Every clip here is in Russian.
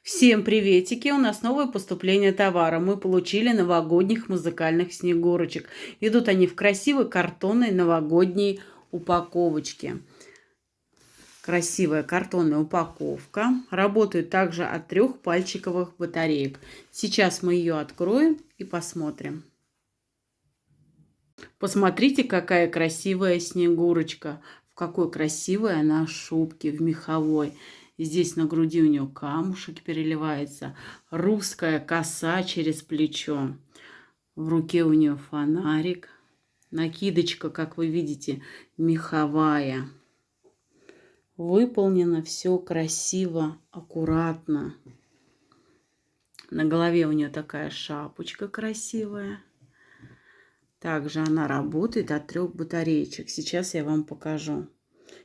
Всем приветики! У нас новое поступление товара. Мы получили новогодних музыкальных снегурочек. Идут они в красивой картонной новогодней упаковочке. Красивая картонная упаковка. Работает также от трех пальчиковых батареек. Сейчас мы ее откроем и посмотрим. Посмотрите, какая красивая снегурочка. В какой красивой она шубке, в меховой. Здесь на груди у нее камушек переливается. Русская коса через плечо. В руке у нее фонарик. Накидочка, как вы видите, меховая. Выполнено все красиво, аккуратно. На голове у нее такая шапочка красивая. Также она работает от трех батареечек. Сейчас я вам покажу.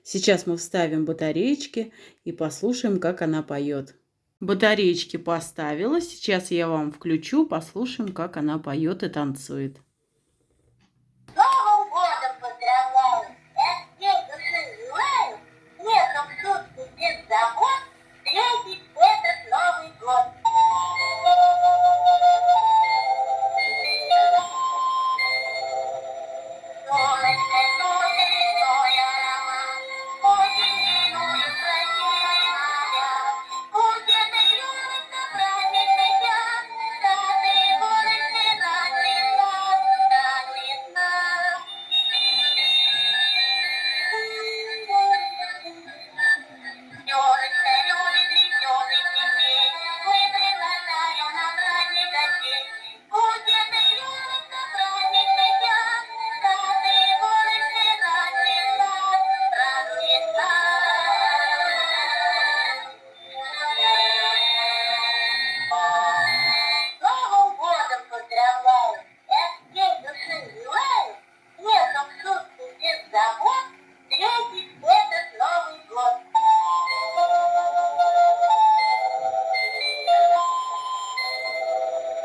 Сейчас мы вставим батареечки и послушаем, как она поет. Батареечки поставила. Сейчас я вам включу, послушаем, как она поет и танцует.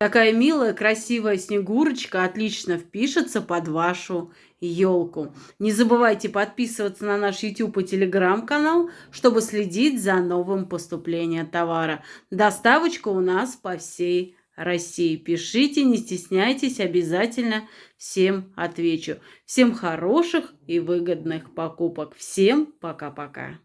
Такая милая, красивая снегурочка отлично впишется под вашу елку. Не забывайте подписываться на наш YouTube и Telegram канал, чтобы следить за новым поступлением товара. Доставочка у нас по всей России. Пишите, не стесняйтесь, обязательно всем отвечу. Всем хороших и выгодных покупок. Всем пока-пока.